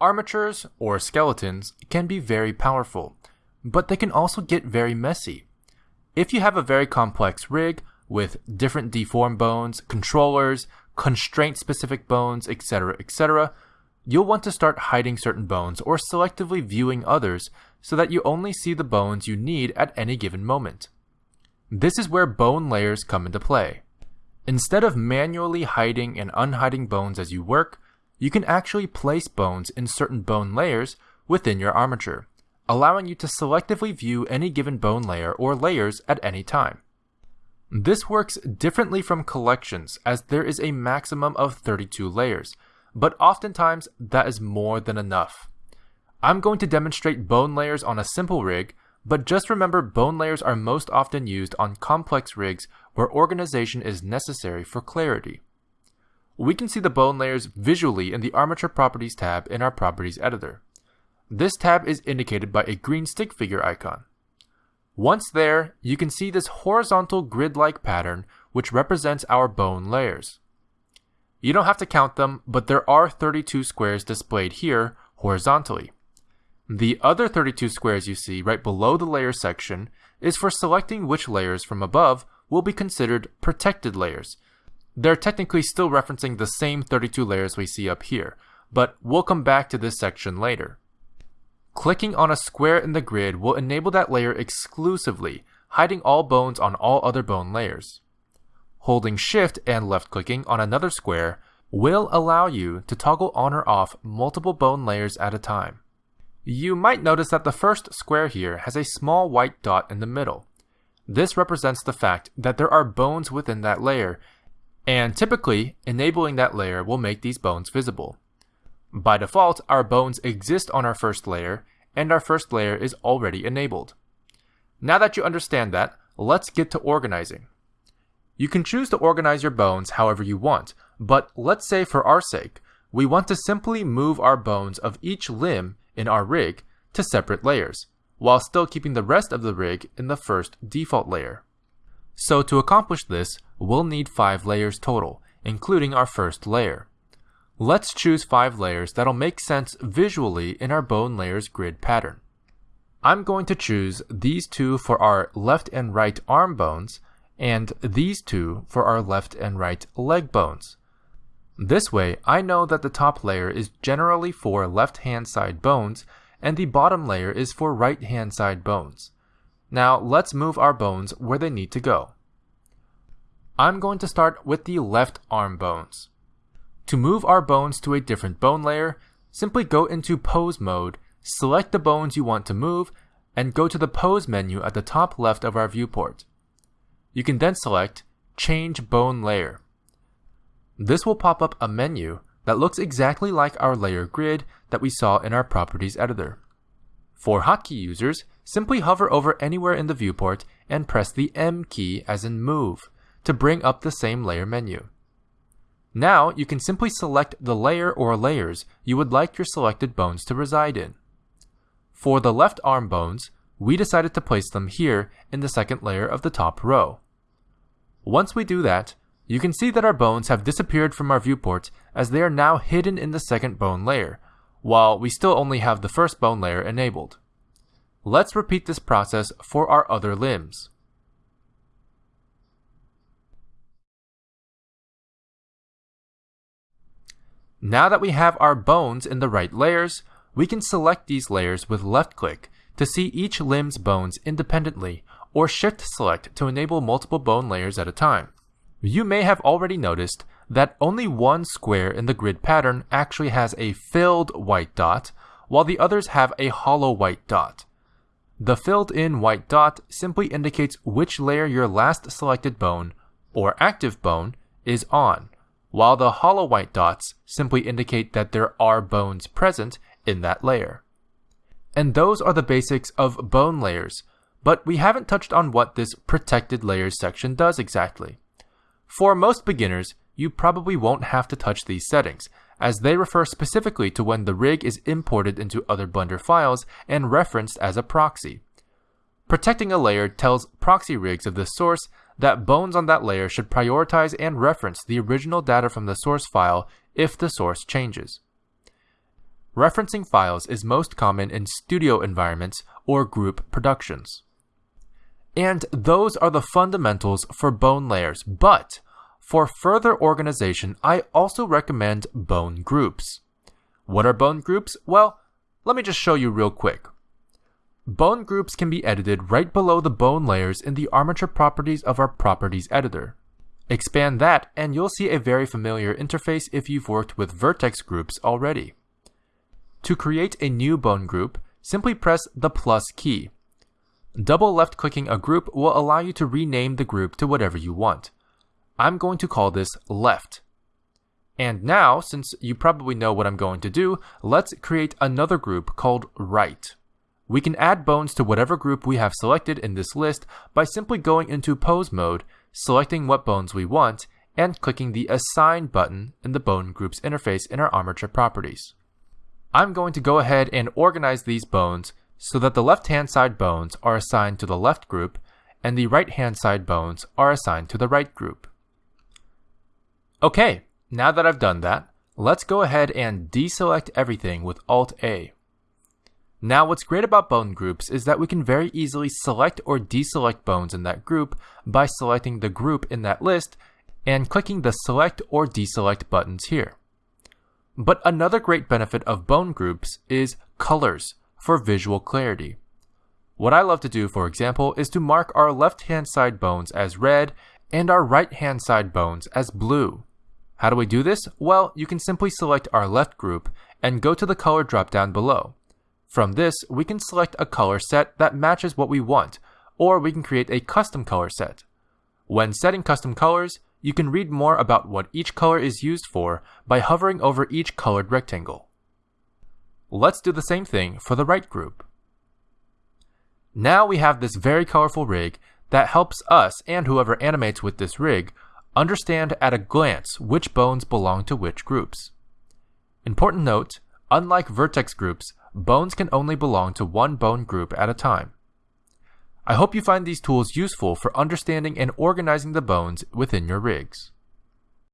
Armatures, or skeletons, can be very powerful, but they can also get very messy. If you have a very complex rig with different deform bones, controllers, constraint specific bones, etc., etc., you'll want to start hiding certain bones or selectively viewing others so that you only see the bones you need at any given moment. This is where bone layers come into play. Instead of manually hiding and unhiding bones as you work, you can actually place bones in certain bone layers within your armature, allowing you to selectively view any given bone layer or layers at any time. This works differently from collections as there is a maximum of 32 layers, but oftentimes that is more than enough. I'm going to demonstrate bone layers on a simple rig, but just remember bone layers are most often used on complex rigs where organization is necessary for clarity. We can see the bone layers visually in the Armature Properties tab in our Properties editor. This tab is indicated by a green stick figure icon. Once there, you can see this horizontal grid-like pattern which represents our bone layers. You don't have to count them, but there are 32 squares displayed here horizontally. The other 32 squares you see right below the layer section is for selecting which layers from above will be considered protected layers. They're technically still referencing the same 32 layers we see up here, but we'll come back to this section later. Clicking on a square in the grid will enable that layer exclusively, hiding all bones on all other bone layers. Holding shift and left clicking on another square will allow you to toggle on or off multiple bone layers at a time. You might notice that the first square here has a small white dot in the middle. This represents the fact that there are bones within that layer, and typically, enabling that layer will make these bones visible. By default, our bones exist on our first layer, and our first layer is already enabled. Now that you understand that, let's get to organizing. You can choose to organize your bones however you want, but let's say for our sake, we want to simply move our bones of each limb in our rig to separate layers, while still keeping the rest of the rig in the first default layer. So to accomplish this, we'll need 5 layers total, including our first layer. Let's choose 5 layers that'll make sense visually in our bone layers grid pattern. I'm going to choose these two for our left and right arm bones, and these two for our left and right leg bones. This way, I know that the top layer is generally for left hand side bones, and the bottom layer is for right hand side bones. Now let's move our bones where they need to go. I'm going to start with the left arm bones. To move our bones to a different bone layer, simply go into pose mode, select the bones you want to move, and go to the pose menu at the top left of our viewport. You can then select Change Bone Layer. This will pop up a menu that looks exactly like our layer grid that we saw in our Properties editor. For hotkey users, simply hover over anywhere in the viewport and press the M key as in Move to bring up the same layer menu. Now you can simply select the layer or layers you would like your selected bones to reside in. For the left arm bones, we decided to place them here in the second layer of the top row. Once we do that, you can see that our bones have disappeared from our viewport as they are now hidden in the second bone layer, while we still only have the first bone layer enabled. Let's repeat this process for our other limbs. Now that we have our bones in the right layers, we can select these layers with left click to see each limb's bones independently or shift select to enable multiple bone layers at a time. You may have already noticed that only one square in the grid pattern actually has a filled white dot, while the others have a hollow white dot. The filled in white dot simply indicates which layer your last selected bone, or active bone, is on, while the hollow white dots simply indicate that there are bones present in that layer. And those are the basics of bone layers, but we haven't touched on what this protected layers section does exactly. For most beginners, you probably won't have to touch these settings, as they refer specifically to when the rig is imported into other Blender files and referenced as a proxy. Protecting a layer tells proxy rigs of this source that bones on that layer should prioritize and reference the original data from the source file if the source changes. referencing files is most common in studio environments or group productions. And those are the fundamentals for bone layers, but for further organization, I also recommend bone groups. What are bone groups? Well, let me just show you real quick. Bone groups can be edited right below the bone layers in the armature properties of our properties editor. Expand that and you'll see a very familiar interface if you've worked with vertex groups already. To create a new bone group, simply press the plus key. Double left clicking a group will allow you to rename the group to whatever you want. I'm going to call this left. And now, since you probably know what I'm going to do, let's create another group called right. We can add bones to whatever group we have selected in this list by simply going into pose mode, selecting what bones we want, and clicking the assign button in the bone groups interface in our armature properties. I'm going to go ahead and organize these bones so that the left hand side bones are assigned to the left group and the right hand side bones are assigned to the right group. Okay, now that I've done that, let's go ahead and deselect everything with Alt A. Now what's great about bone groups is that we can very easily select or deselect bones in that group by selecting the group in that list and clicking the select or deselect buttons here. But another great benefit of bone groups is colors for visual clarity. What I love to do, for example, is to mark our left hand side bones as red and our right hand side bones as blue. How do we do this? Well, you can simply select our left group and go to the color dropdown below. From this, we can select a color set that matches what we want, or we can create a custom color set. When setting custom colors, you can read more about what each color is used for by hovering over each colored rectangle. Let's do the same thing for the right group. Now we have this very colorful rig that helps us and whoever animates with this rig understand at a glance which bones belong to which groups. Important note, unlike vertex groups, bones can only belong to one bone group at a time. I hope you find these tools useful for understanding and organizing the bones within your rigs.